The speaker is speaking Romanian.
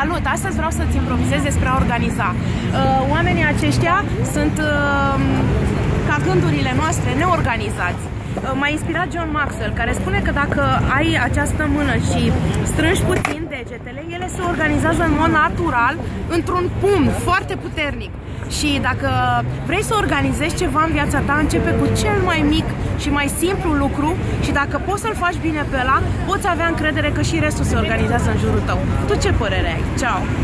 Salut! Astăzi vreau să-ți improvizez despre a organiza. Uh, oamenii aceștia sunt uh, ca gândurile noastre neorganizați. Uh, m-a inspirat John Maxwell, care spune că dacă ai această mână și strângi puțin degetele, ele se organizează în mod natural într-un pumn foarte puternic. Și dacă vrei să organizezi ceva în viața ta, începe cu cel mai mic și mai simplu lucru și dacă poți să-l faci bine pe ăla, poți avea încredere că și restul se organizează în jurul tău. Tu ce părere ai? Ciao!